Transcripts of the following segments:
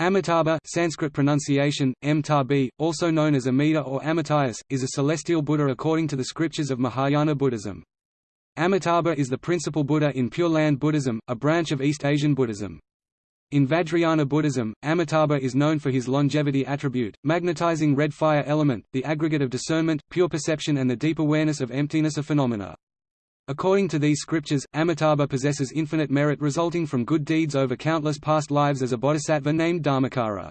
Amitabha Sanskrit pronunciation, M also known as Amida or Amitayus, is a celestial Buddha according to the scriptures of Mahayana Buddhism. Amitabha is the principal Buddha in Pure Land Buddhism, a branch of East Asian Buddhism. In Vajrayana Buddhism, Amitabha is known for his longevity attribute, magnetizing red fire element, the aggregate of discernment, pure perception and the deep awareness of emptiness of phenomena. According to these scriptures, Amitabha possesses infinite merit resulting from good deeds over countless past lives as a bodhisattva named Dharmakara.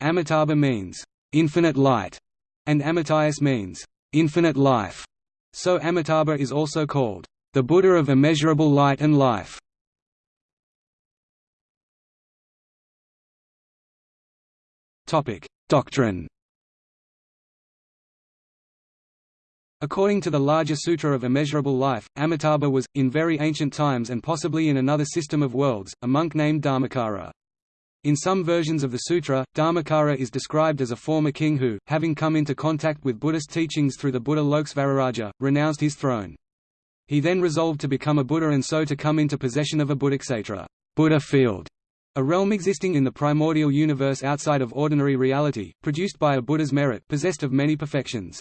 Amitabha means, infinite light, and Amitayus means, infinite life. So Amitabha is also called, the Buddha of immeasurable light and life. Doctrine According to the larger Sutra of Immeasurable Life, Amitabha was, in very ancient times and possibly in another system of worlds, a monk named Dharmakara. In some versions of the sutra, Dharmakara is described as a former king who, having come into contact with Buddhist teachings through the Buddha Lokesvararaja, renounced his throne. He then resolved to become a Buddha and so to come into possession of a Buddhakshetra Buddha field, a realm existing in the primordial universe outside of ordinary reality, produced by a Buddha's merit possessed of many perfections.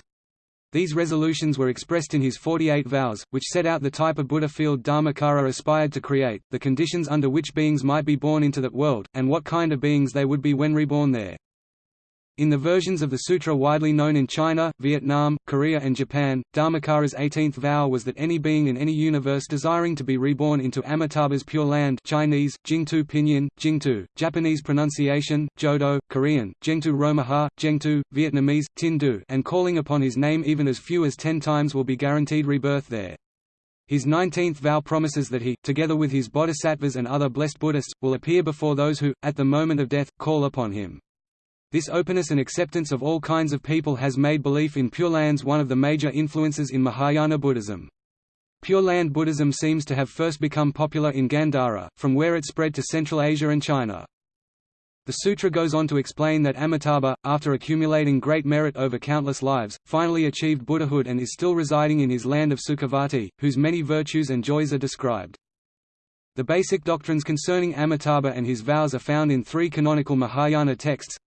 These resolutions were expressed in his 48 vows, which set out the type of Buddha field Dharmakara aspired to create, the conditions under which beings might be born into that world, and what kind of beings they would be when reborn there. In the versions of the sutra widely known in China, Vietnam, Korea and Japan, Dharmakara's 18th vow was that any being in any universe desiring to be reborn into Amitabha's Pure Land Chinese, Jingtu Pinyin, Jingtu, Japanese pronunciation, Jodo, Korean, Jengtu Romaha, Jengtu, Vietnamese, Tin Du and calling upon his name even as few as ten times will be guaranteed rebirth there. His 19th vow promises that he, together with his bodhisattvas and other blessed Buddhists, will appear before those who, at the moment of death, call upon him. This openness and acceptance of all kinds of people has made belief in Pure Lands one of the major influences in Mahayana Buddhism. Pure Land Buddhism seems to have first become popular in Gandhara, from where it spread to Central Asia and China. The sutra goes on to explain that Amitabha, after accumulating great merit over countless lives, finally achieved Buddhahood and is still residing in his land of Sukhavati, whose many virtues and joys are described. The basic doctrines concerning Amitabha and his vows are found in three canonical Mahayana texts,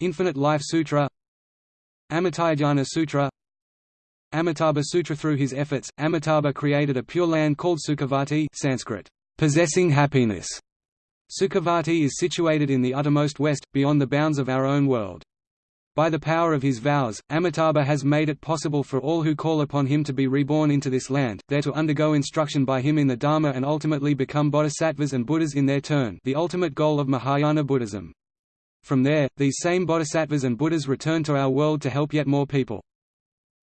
Infinite Life Sutra Amitayurdhyana Sutra Amitabha Sutra Through his efforts, Amitabha created a pure land called Sukhavati Sanskrit, possessing happiness. Sukhavati is situated in the uttermost west, beyond the bounds of our own world. By the power of his vows, Amitabha has made it possible for all who call upon him to be reborn into this land, there to undergo instruction by him in the Dharma and ultimately become bodhisattvas and Buddhas in their turn the ultimate goal of Mahayana Buddhism. From there, these same bodhisattvas and Buddhas return to our world to help yet more people.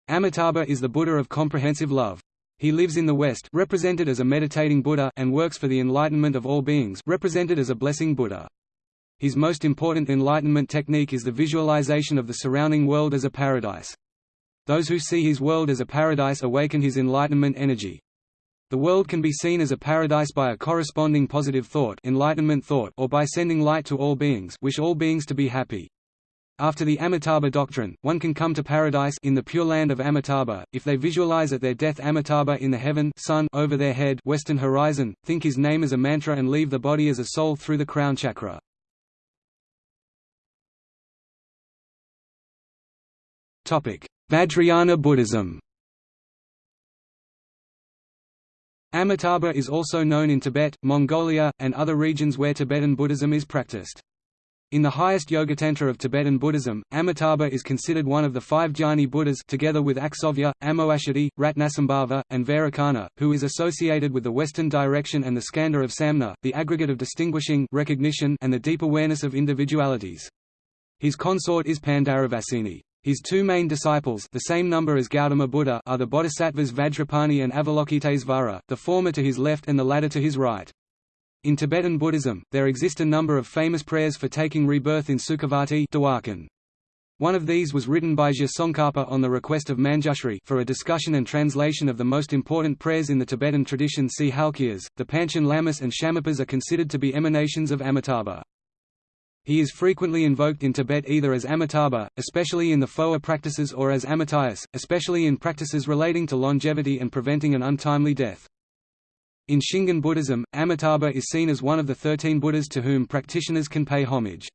Amitabha is the Buddha of comprehensive love. He lives in the West represented as a meditating Buddha and works for the enlightenment of all beings represented as a blessing Buddha. His most important enlightenment technique is the visualization of the surrounding world as a paradise. Those who see his world as a paradise awaken his enlightenment energy. The world can be seen as a paradise by a corresponding positive thought, enlightenment thought or by sending light to all beings wish all beings to be happy. After the Amitabha doctrine, one can come to paradise in the pure land of Amitabha, if they visualize at their death Amitabha in the heaven sun over their head western horizon, think his name as a mantra and leave the body as a soul through the crown chakra. Vajrayana Buddhism Amitabha is also known in Tibet, Mongolia, and other regions where Tibetan Buddhism is practiced. In the highest Yogatantra of Tibetan Buddhism, Amitabha is considered one of the five Dhyani Buddhas together with Akshobhya, Amoghasiddhi, Ratnasambhava, and Vairocana, who is associated with the western direction and the skandha of Samna, the aggregate of distinguishing recognition and the deep awareness of individualities. His consort is Pandaravasini. His two main disciples the same number as Gautama Buddha are the bodhisattvas Vajrapani and Avalokitesvara, the former to his left and the latter to his right. In Tibetan Buddhism, there exist a number of famous prayers for taking rebirth in Sukhavati One of these was written by Je Tsongkhapa on the request of Manjushri for a discussion and translation of the most important prayers in the Tibetan tradition see Halkias. The Panchen Lamas and Shamarpas are considered to be emanations of Amitabha. He is frequently invoked in Tibet either as Amitabha, especially in the phowa practices or as Amitayus, especially in practices relating to longevity and preventing an untimely death. In Shingon Buddhism, Amitabha is seen as one of the thirteen Buddhas to whom practitioners can pay homage.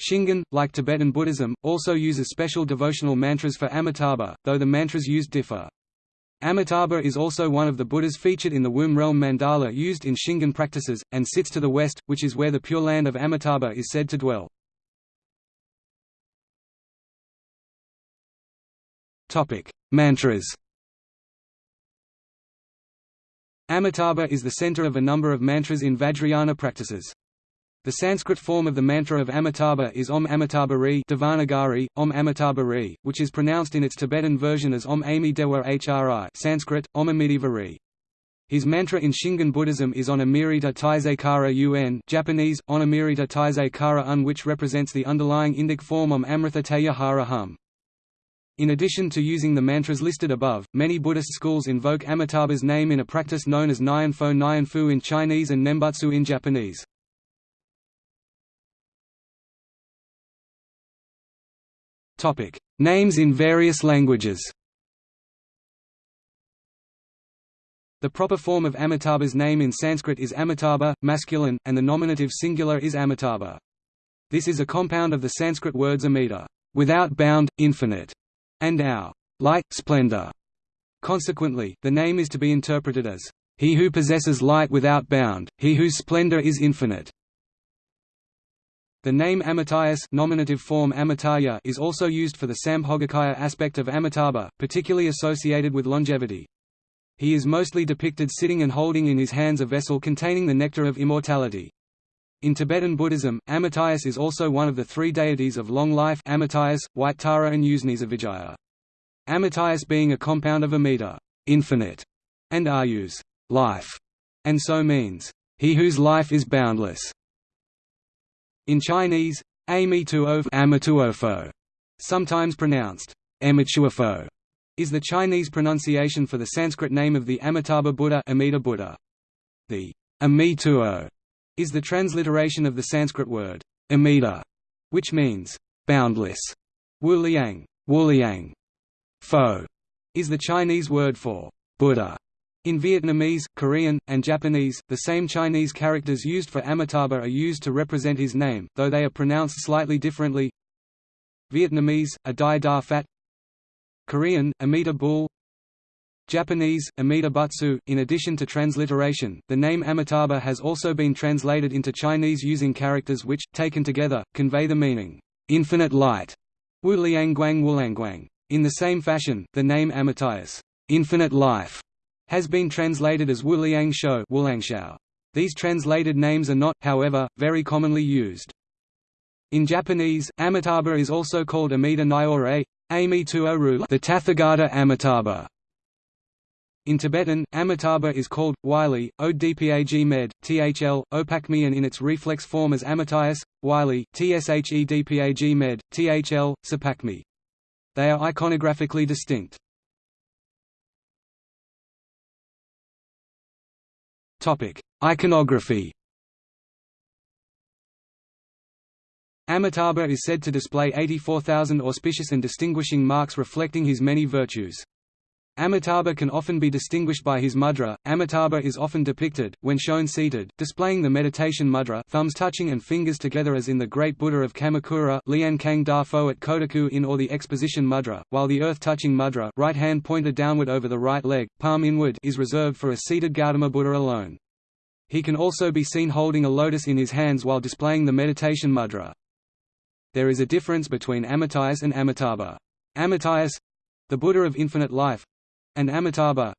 Shingon, like Tibetan Buddhism, also uses special devotional mantras for Amitabha, though the mantras used differ. Amitabha is also one of the Buddhas featured in the womb realm mandala used in Shingon practices, and sits to the west, which is where the Pure Land of Amitabha is said to dwell. Mantras Amitabha is the center of a number of mantras in Vajrayana practices. The Sanskrit form of the mantra of Amitabha is Om Amitabha Devanagari, Om Amitabha which is pronounced in its Tibetan version as Om Ami Dewa Hri Sanskrit, Om Amidiva His mantra in Shingon Buddhism is On Amirita Kara Un Japanese, On Amirita Taizei Kara Un which represents the underlying Indic form Om Amritha Teya Hara Hum. In addition to using the mantras listed above, many Buddhist schools invoke Amitabha's name in a practice known as Nianfo Nyanfu in Chinese and Nembutsu in Japanese. Names in various languages The proper form of Amitabha's name in Sanskrit is Amitabha, masculine, and the nominative singular is Amitabha. This is a compound of the Sanskrit words amita, without bound, infinite, and our light, splendor. Consequently, the name is to be interpreted as, he who possesses light without bound, he whose splendor is infinite. The name Amitayus nominative form Amitaya is also used for the Sambhogakaya aspect of Amitabha, particularly associated with longevity. He is mostly depicted sitting and holding in his hands a vessel containing the nectar of immortality. In Tibetan Buddhism, Amitayus is also one of the three deities of long life Amitayus, White Tara and Ushnishavijaya. Amitayus being a compound of Amita infinite", and Ayus life", and so means, he whose life is boundless. In Chinese, Amituofo, sometimes pronounced Amituofo, is the Chinese pronunciation for the Sanskrit name of the Amitabha Buddha Amita Buddha. The Amituo is the transliteration of the Sanskrit word amita, which means boundless. Wuliang, Wuliang. Fo is the Chinese word for Buddha. In Vietnamese, Korean, and Japanese, the same Chinese characters used for Amitabha are used to represent his name, though they are pronounced slightly differently. Vietnamese, a Dai Da Phat Korean, Amita Bul Japanese, Amida Butsu. In addition to transliteration, the name Amitabha has also been translated into Chinese using characters which, taken together, convey the meaning, infinite light. Wu Liangguang Wulangguang. In the same fashion, the name Amitayus, infinite life, has been translated as Wu Liang Shou These translated names are not, however, very commonly used. In Japanese, Amitabha is also called Amida Nyorai, Ami Tuoru the Tathagata Amitabha, in Tibetan, Amitabha is called, Wylie, Odpag med, thl, opakmi and in its reflex form as Amitayus, Wylie, tshedpag med, thl, sapakmi. They are iconographically distinct. Iconography Amitabha is said to display 84,000 auspicious and distinguishing marks reflecting his many virtues. Amitabha can often be distinguished by his mudra. Amitabha is often depicted, when shown seated, displaying the meditation mudra thumbs touching and fingers together as in the Great Buddha of Kamakura Lian Kang at Kotoku in or the Exposition mudra, while the earth-touching mudra right hand pointed downward over the right leg, palm inward is reserved for a seated Gautama Buddha alone. He can also be seen holding a lotus in his hands while displaying the meditation mudra. There is a difference between Amitayus and Amitabha. Amitayus—the Buddha of infinite life, and Amitabha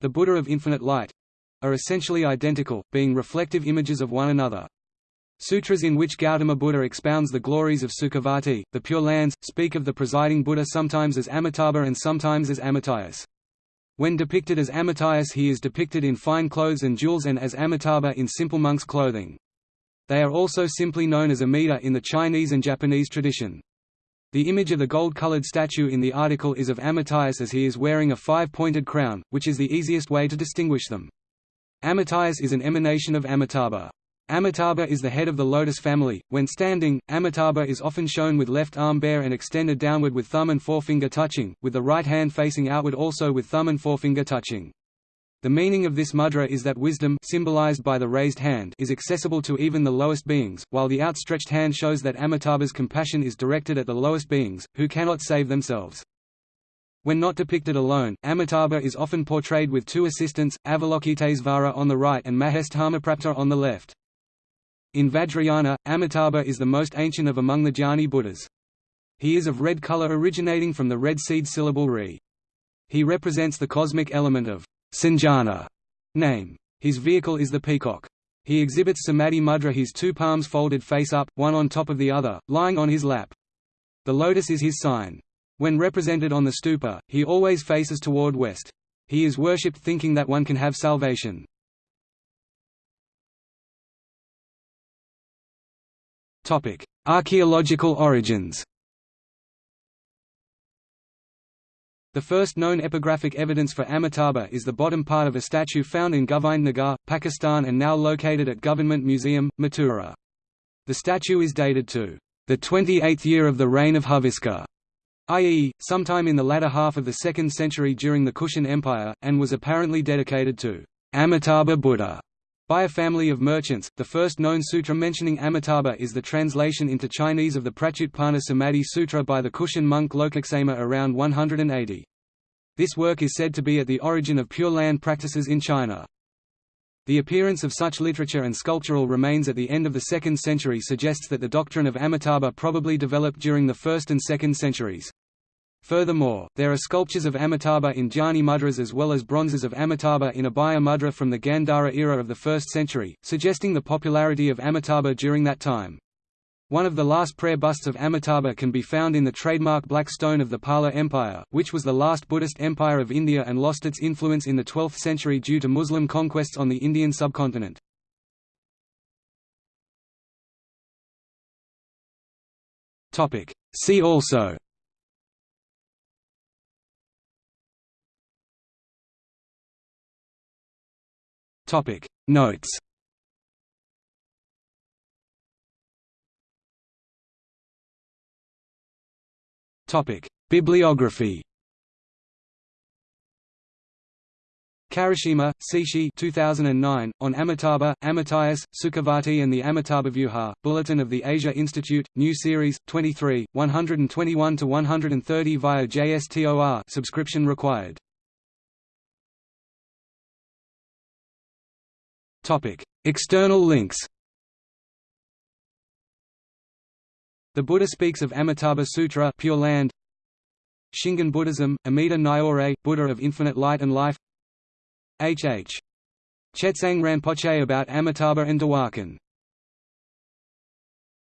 the Buddha of infinite light are essentially identical, being reflective images of one another. Sutras in which Gautama Buddha expounds the glories of Sukhavati, the Pure Lands, speak of the presiding Buddha sometimes as Amitabha and sometimes as Amitayus. When depicted as Amitayus he is depicted in fine clothes and jewels and as Amitabha in simple monk's clothing. They are also simply known as Amida in the Chinese and Japanese tradition. The image of the gold-colored statue in the article is of Amitayus as he is wearing a five-pointed crown, which is the easiest way to distinguish them. Amitayus is an emanation of Amitabha. Amitabha is the head of the lotus family. When standing, Amitabha is often shown with left arm bare and extended downward with thumb and forefinger touching, with the right hand facing outward also with thumb and forefinger touching. The meaning of this mudra is that wisdom symbolized by the raised hand is accessible to even the lowest beings, while the outstretched hand shows that Amitabha's compassion is directed at the lowest beings, who cannot save themselves. When not depicted alone, Amitabha is often portrayed with two assistants, Avalokitesvara on the right and Mahesthamaprapta on the left. In Vajrayana, Amitabha is the most ancient of among the Dhyani Buddhas. He is of red color originating from the red seed syllable re. He represents the cosmic element of Sanjana name. His vehicle is the peacock. He exhibits samadhi mudra his two palms folded face up, one on top of the other, lying on his lap. The lotus is his sign. When represented on the stupa, he always faces toward west. He is worshipped thinking that one can have salvation. Archaeological origins The first known epigraphic evidence for Amitabha is the bottom part of a statue found in Govind Nagar, Pakistan and now located at Government Museum, Mathura. The statue is dated to the 28th year of the reign of Huviska, i.e., sometime in the latter half of the 2nd century during the Kushan Empire, and was apparently dedicated to Amitabha Buddha by a family of merchants. The first known sutra mentioning Amitabha is the translation into Chinese of the Pratyutpana Samadhi Sutra by the Kushan monk Lokaksema around 180. This work is said to be at the origin of Pure Land practices in China. The appearance of such literature and sculptural remains at the end of the 2nd century suggests that the doctrine of Amitabha probably developed during the 1st and 2nd centuries. Furthermore, there are sculptures of Amitabha in Jnani mudras as well as bronzes of Amitabha in Abhaya mudra from the Gandhara era of the 1st century, suggesting the popularity of Amitabha during that time. One of the last prayer busts of Amitabha can be found in the trademark black stone of the Pala Empire, which was the last Buddhist empire of India and lost its influence in the 12th century due to Muslim conquests on the Indian subcontinent. See also Topic. Notes. Topic. Bibliography. Karashima, Seishi 2009, on Amitabha, Amitayus, Sukhavati and the Amitabhavyuha, Bulletin of the Asia Institute, New Series, 23, 121–130 via JSTOR subscription required. External links The Buddha speaks of Amitabha Sutra Pure Land Shingon Buddhism, Amida Nyorai, Buddha of Infinite Light and Life H. H. Chetsang Rinpoche about Amitabha and Dewachen